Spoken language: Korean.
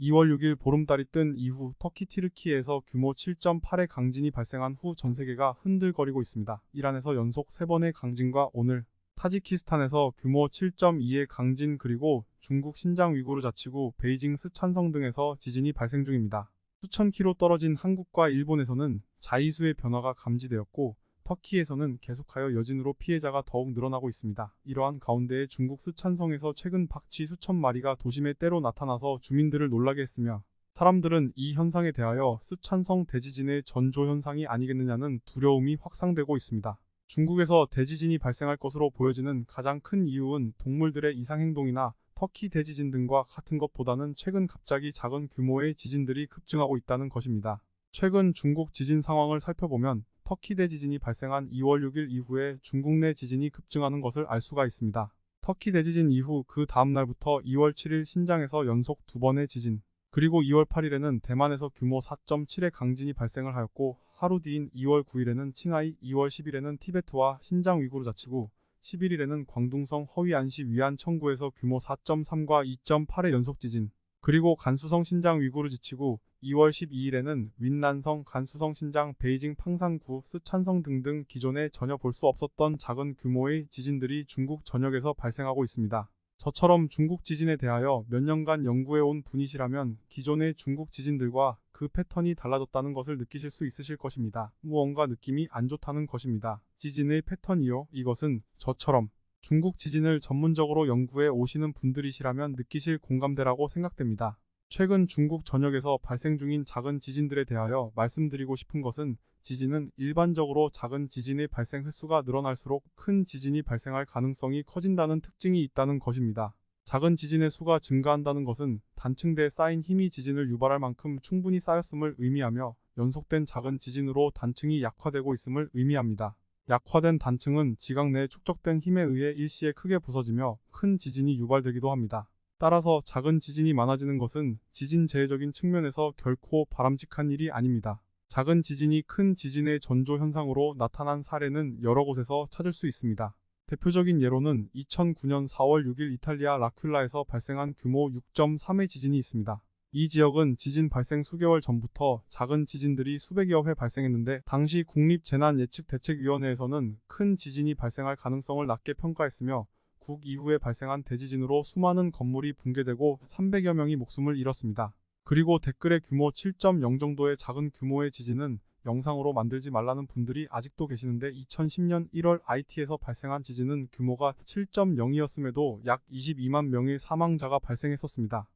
2월 6일 보름달이 뜬 이후 터키 티르키에서 규모 7.8의 강진이 발생한 후 전 세계가 흔들거리고 있습니다. 이란에서 연속 3번의 강진과 오늘 타지키스탄에서 규모 7.2의 강진 그리고 중국 신장 위구르 자치구 베이징 스촨성 등에서 지진이 발생 중입니다. 수천 킬로 떨어진 한국과 일본에서는 자이수의 변화가 감지되었고 터키에서는 계속하여 여진으로 피해자가 더욱 늘어나고 있습니다. 이러한 가운데 중국 스촨성에서 최근 박쥐 수천 마리가 도심에 때로 나타나서 주민들을 놀라게 했으며 사람들은 이 현상에 대하여 스촨성 대지진의 전조 현상이 아니겠느냐는 두려움이 확산되고 있습니다. 중국에서 대지진이 발생할 것으로 보여지는 가장 큰 이유는 동물들의 이상행동이나 터키 대지진 등과 같은 것보다는 최근 갑자기 작은 규모의 지진들이 급증하고 있다는 것입니다. 최근 중국 지진 상황을 살펴보면 터키 대지진이 발생한 2월 6일 이후에 중국 내 지진이 급증하는 것을 알 수가 있습니다. 터키 대지진 이후 그 다음 날부터 2월 7일 신장에서 연속 두 번의 지진, 그리고 2월 8일에는 대만에서 규모 4.7의 강진이 발생을 하였고 하루 뒤인 2월 9일에는 칭하이, 2월 10일에는 티베트와 신장 위구르 자치구, 11일에는 광둥성 허위안시 위안 청구에서 규모 4.3과 2.8의 연속 지진, 그리고 간수성 신장 위구르 지치구 2월 12일에는 윈난성 간수성 신장 베이징 팡산구 스촨성 등등 기존에 전혀 볼 수 없었던 작은 규모의 지진들이 중국 전역에서 발생하고 있습니다. 저처럼 중국 지진에 대하여 몇 년간 연구해온 분이시라면 기존의 중국 지진들과 그 패턴이 달라졌다는 것을 느끼실 수 있으실 것입니다. 무언가 느낌이 안 좋다는 것입니다. 지진의 패턴이요. 이것은 저처럼 중국 지진을 전문적으로 연구해 오시는 분들이시라면 느끼실 공감대라고 생각됩니다. 최근 중국 전역에서 발생 중인 작은 지진들에 대하여 말씀드리고 싶은 것은 지진은 일반적으로 작은 지진의 발생 횟수가 늘어날수록 큰 지진이 발생할 가능성이 커진다는 특징이 있다는 것입니다. 작은 지진의 수가 증가한다는 것은 단층대에 쌓인 힘이 지진을 유발할 만큼 충분히 쌓였음을 의미하며 연속된 작은 지진으로 단층이 약화되고 있음을 의미합니다. 약화된 단층은 지각 내에 축적된 힘에 의해 일시에 크게 부서지며 큰 지진이 유발되기도 합니다. 따라서 작은 지진이 많아지는 것은 지진 재해적인 측면에서 결코 바람직한 일이 아닙니다. 작은 지진이 큰 지진의 전조 현상으로 나타난 사례는 여러 곳에서 찾을 수 있습니다. 대표적인 예로는 2009년 4월 6일 이탈리아 라큘라에서 발생한 규모 6.3의 지진이 있습니다. 이 지역은 지진 발생 수개월 전부터 작은 지진들이 수백여 회 발생했는데 당시 국립재난예측대책위원회에서는 큰 지진이 발생할 가능성을 낮게 평가했으며 국 이후에 발생한 대지진으로 수많은 건물이 붕괴되고 300여 명이 목숨을 잃었습니다. 그리고 댓글에 규모 7.0 정도의 작은 규모의 지진은 영상으로 만들지 말라는 분들이 아직도 계시는데 2010년 1월 IT에서 발생한 지진은 규모가 7.0이었음에도 약 22만 명의 사망자가 발생했었습니다.